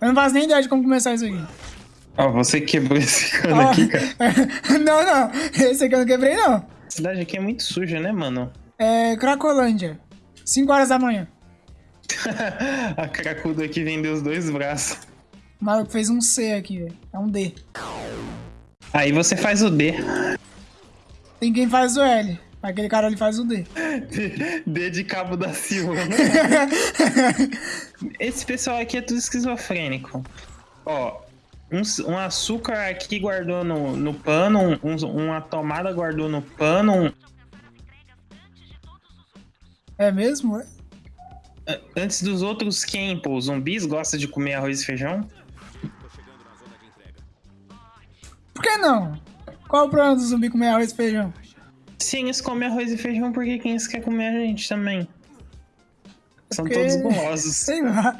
Eu não faço nem ideia de como começar isso aqui. Ó, você quebrou esse cano Ó, aqui, cara. não, não. Esse aqui eu não quebrei, não. A cidade aqui é muito suja, né, mano? É Cracolândia. 5 horas da manhã. a cracuda aqui vendeu os dois braços. O maluco fez um C aqui, velho. É um D. Aí você faz o D. Tem quem faz o L. Aquele cara ali faz o D. D de cabo da Silva. Esse pessoal aqui é tudo esquizofrênico. Ó, um, um açúcar aqui guardou no, no pano, um- uma tomada guardou no pano, um- É mesmo? é? Antes dos outros quem, pô? Os zumbis gostam de comer arroz e feijão? Por que não? Qual o problema do zumbi comer arroz e feijão? Se eles comem arroz e feijão, por que quem eles quer comer a gente também? São Porque- todos gulosos. Sei lá.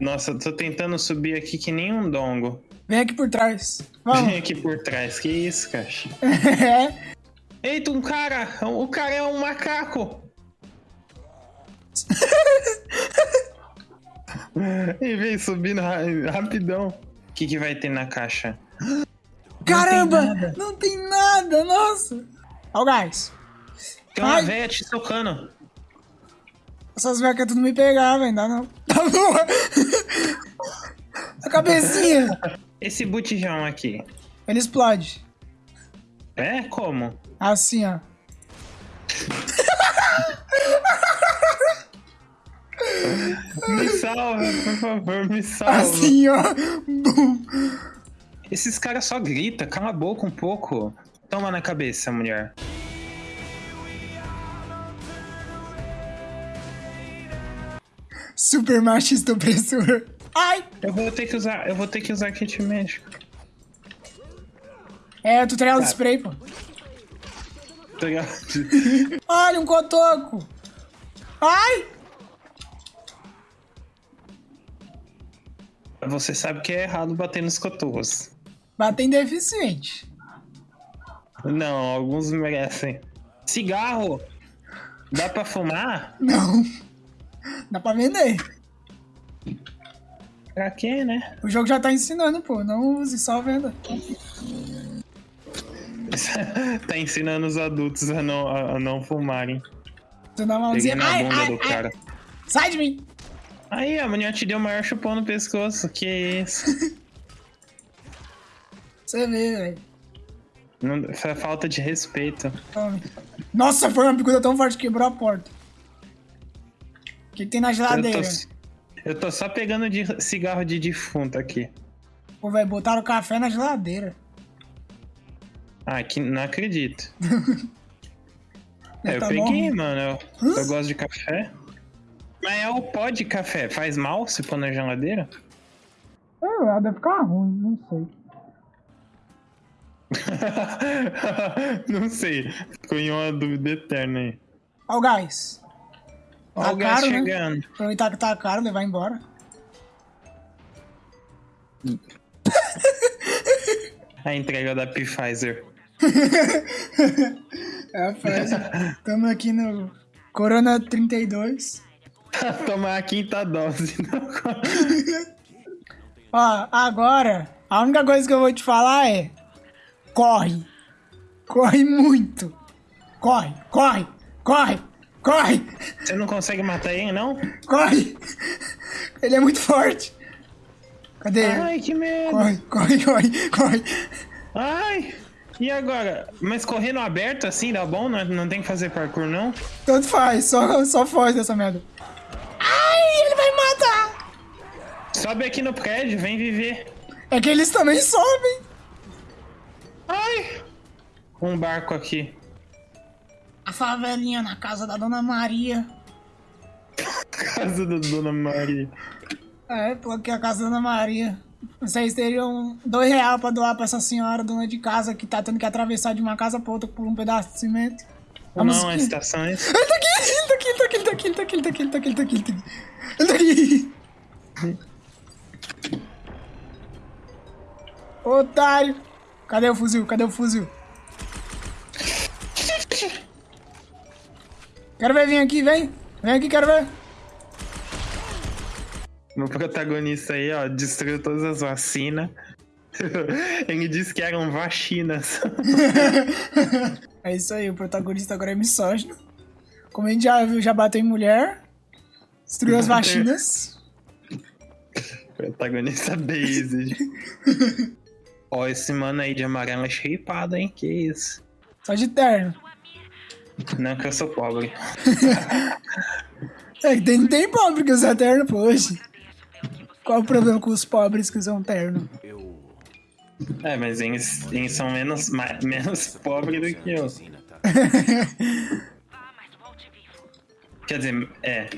Nossa, eu tô tentando subir aqui que nem um dongo. Vem aqui por trás. Vem Vamos. aqui por trás, que isso, caixa? é. Eita, um cara! O cara é um macaco! e vem subindo ra- rapidão. O que, que vai ter na caixa? Caramba! nada. Não tem nada, nossa. Ó o gás. Tem uma véia te tocando. Essas vecas tudo me pegar, velho. Dá não. Tá bom. A cabecinha. Esse botijão aqui. Ele explode. É? Como? Assim, ó. Me salva, por favor, me salva. Assim, ó. Bum. Esses caras só gritam, cala a boca um pouco. Toma na cabeça, mulher. Super machista opressor. Ai! Eu vou ter que usar, eu vou ter que usar kit médico. É, tutorial do Tá. spray, pô. Ligado? Olha, um cotoco. Ai! Você sabe que é errado bater nos cotovos. Bater em deficiente. Não, alguns merecem. Cigarro! Dá pra fumar? Não. Dá pra vender. Pra quê, né? O jogo já tá ensinando, pô. Não use, só venda. tá ensinando os adultos a não, a, não fumarem. Tu dá uma mãozinha. na Ai, bunda ai, do ai. cara. Sai de mim. Aí, a mulher te deu o maior chupão no pescoço. Que isso? Você vê, velho. Não, foi falta de respeito. Nossa, foi uma bicuda tão forte que quebrou a porta. O que, que tem na Eu geladeira? tô, eu tô só pegando de cigarro de defunto aqui. Pô, velho, botaram café na geladeira. Ah, que não acredito. É, eu Tá peguei, bom. mano. Eu, eu gosto de café. Mas é o pó de café. Faz mal se pôr na geladeira? Lá, deve ficar ruim, não sei. não sei. Ficou em uma dúvida eterna aí. Ó o gás. Ó Tá o gás caro, né? chegando. Aproveitar que tá caro, levar embora. A entrega da Pfizer. É a frase. Tamo aqui no Corona 32. Tomar a quinta dose. Ó, agora, a única coisa que eu vou te falar é: corre. Corre muito. Corre, corre, corre, corre, Você não consegue matar ele, não? corre. Ele é muito forte. Cadê ele? Ai, que medo. Corre, corre, corre, corre. Ai. E agora? Mas correndo aberto assim dá bom? Não, não tem que fazer parkour, não? Tanto faz, só, só foge dessa merda. Ai, ele vai me matar. Sobe aqui no prédio, vem viver. É que eles também sobem. Um barco aqui. A favelinha na casa da Dona Maria. casa da Dona Maria. É, tô aqui a casa da Dona Maria. Vocês teriam dois reais pra doar pra essa senhora dona de casa que tá tendo que atravessar de uma casa pra outra por um pedaço de cimento. Vamos não, é aqui. a estação é. Ele tá aqui, ele tá aqui, ele tá aqui, ele tá aqui, ele tá aqui, ele tá aqui, ele tá aqui, ele tá aqui. Ele tá aqui. Ele tá aqui. Otário! Cadê o fuzil? Cadê o fuzil? Quero ver, vem aqui, vem. Vem aqui, quero ver. Meu protagonista aí, ó, destruiu todas as vacinas. Ele disse que eram vacinas. é isso aí, o protagonista agora é misógino. Como a gente já viu, já bateu em mulher. Destruiu as vacinas. protagonista base. Ó, esse mano aí de amarelo é shapeado, hein? Que isso? Só de terno. Não, que eu sou pobre. é que tem, tem pobre que usa terno, hoje. Qual o problema com os pobres que usam terno? É, mas eles, eles são menos, mais, menos pobres do que eu. Quer dizer, é.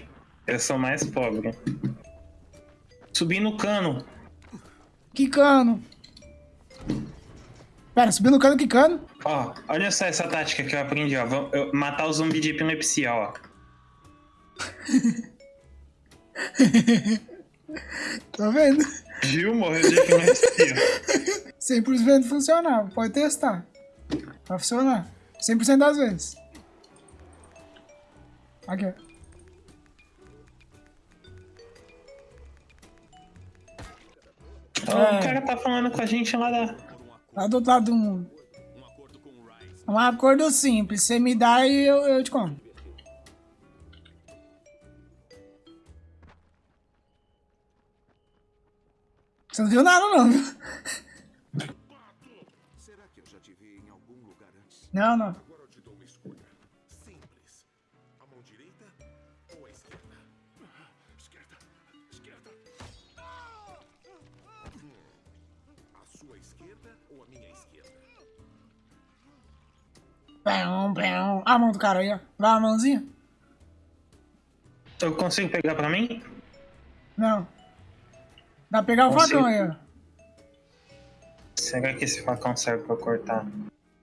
Eu sou mais pobre. Subi no cano. Que cano? Pera, subindo no cano, que cano? Ó, olha só essa tática que eu aprendi, ó. Vou eu, matar o zumbi de epilepsia, ó. Tô vendo. Viu? Morreu de epilepsia. 100% funcional, pode testar. Vai funcionar. 100% das vezes. Aqui. Oh, é. O cara tá falando com a gente lá da. Lá do outro lado do mundo. Um acordo simples. Você me dá e eu, eu te como. Você não viu nada, não? Não, não. Esquerda ou a minha esquerda? Pão, pão. A mão do cara aí, ó. Dá a mãozinha. Eu consigo pegar pra mim? Não. Dá pra pegar o facão aí, ó. Será que esse facão serve pra cortar?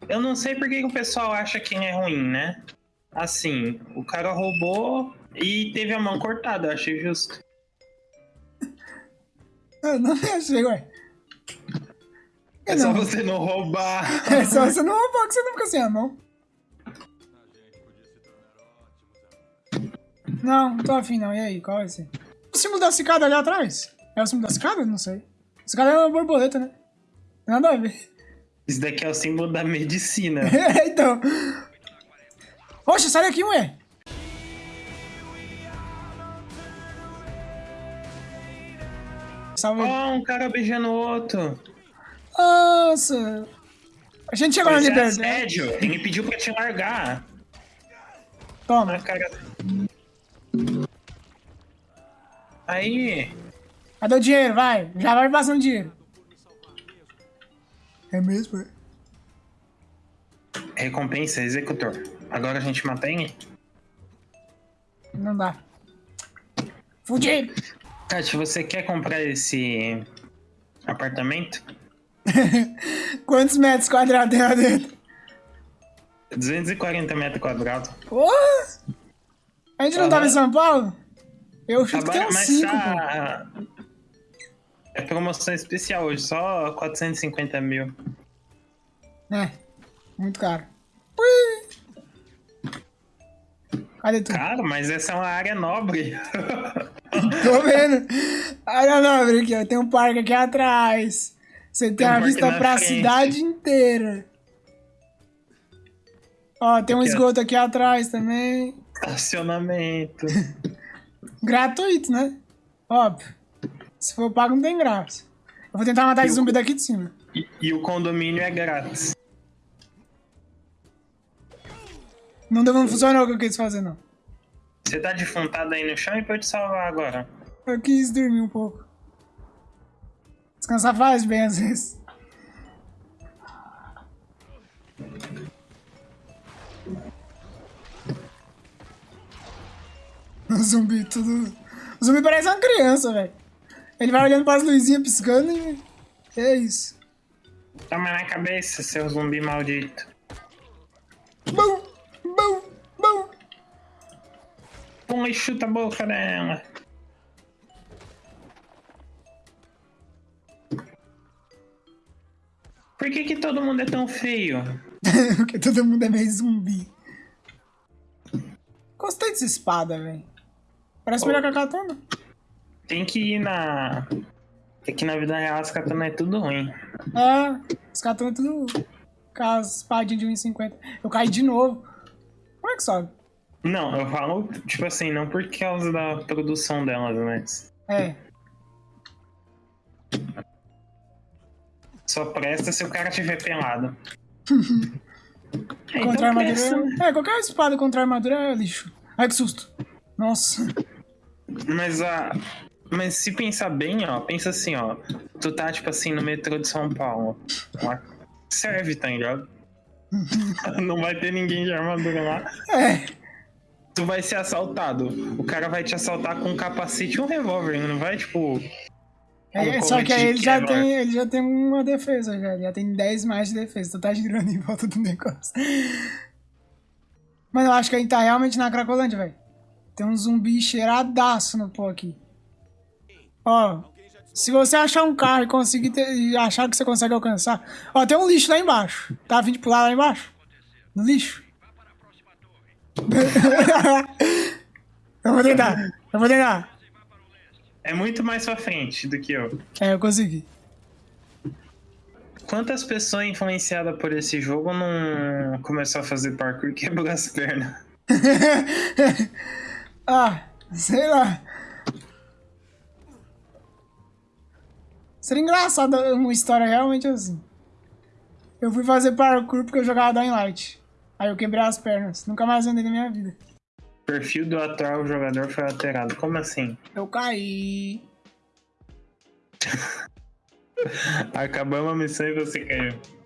Eu não sei por que o pessoal acha que é ruim, né? Assim, o cara roubou e teve a mão cortada, eu achei justo. Eu não achei, ué. É só você não roubar. É só você não roubar que você não fica sem a mão. Não, não tô afim não. E aí, qual vai ser? O símbolo da cicada ali atrás? É o símbolo da cicada? Não sei. Cicada é uma borboleta, né? Nada a ver. Isso daqui é o símbolo da medicina. é, então. Poxa, sai daqui, ué. Salve. Oh, um cara beijando o outro. Nossa. A gente chegou na é liberdade. É assédio. Ele pediu pra te largar. Toma. Ah, cara... Aí. Cadê o dinheiro? Vai. Já vai passando dinheiro. É mesmo? É? Recompensa, executor. Agora a gente mantém? Não dá. Fudido! Tati, você quer comprar esse apartamento? Quantos metros quadrados tem lá dentro? 240 metros quadrados. Porra! A gente não tava em São Paulo? Eu chuto que tem uns 5, tá... É promoção especial hoje, só 450 mil. É, muito caro. Ui. Cadê tu? Cara, mas essa é uma área nobre. Tô vendo. Área nobre aqui, ó. Tem um parque aqui atrás. Você tem, tem uma vista pra frente. cidade inteira. Ó, tem um aqui, esgoto aqui atrás também. Estacionamento. Gratuito, né? Óbvio. Se for pago, não tem graça. Eu vou tentar matar esse zumbi daqui de cima. E, e, o condomínio é grátis. Não, deu, não funcionou o que eu quis fazer, não. Você tá defuntado aí no chão e pode salvar agora. Eu quis dormir um pouco. Descansar faz bem às vezes. O zumbi tudo. O zumbi parece uma criança, velho. Ele vai olhando para as luzinhas piscando e. É isso. Toma na cabeça, seu zumbi maldito. Bum! Bum! Bum! Pum e chuta a boca dela. Por que, que todo mundo é tão feio? Porque todo mundo é meio zumbi. Gostei dessa espada, velho. Parece oh. melhor que a katana. tem que ir na. É que na vida real as katanas é tudo ruim. É, os katanas é tudo. Com as espadinhas de 1,50. Eu caí de novo. Como é que sobe? Não, eu falo, tipo assim, não por causa da produção delas, mas. É. Só presta se o cara tiver pelado. É, Contra então armadura. presta. É, qualquer espada contra armadura é lixo. Ai, que susto. Nossa. Mas a. Mas se pensar bem, ó, pensa assim, ó. Tu tá, tipo assim, no metrô de São Paulo. Lá serve, tá ligado? Não vai ter ninguém de armadura lá. É. Tu vai ser assaltado. O cara vai te assaltar com um capacete e um revólver. Não vai, tipo. É, só que aí ele já, tem, ele já tem uma defesa, já. Ele já tem 10 mais de defesa. Tu tá girando em volta do negócio. Mano, eu acho que a gente tá realmente na Cracolândia, velho. Tem um zumbi cheiradaço no pó aqui. Ó, se você achar um carro e conseguir ter- e achar que você consegue alcançar. Ó, tem um lixo lá embaixo. Tá vindo pular lá embaixo? No lixo? eu vou tentar. Eu vou tentar. É muito mais pra frente do que eu. É, eu consegui. Quantas pessoas influenciadas por esse jogo não começou a fazer parkour e quebrou as pernas? ah, sei lá. Seria engraçado uma história realmente assim. Eu fui fazer parkour porque eu jogava Dying Light. Aí eu quebrei as pernas. Nunca mais andei na minha vida. Perfil do atual jogador foi alterado. Como assim? Eu caí. Acabamos a missão e você caiu.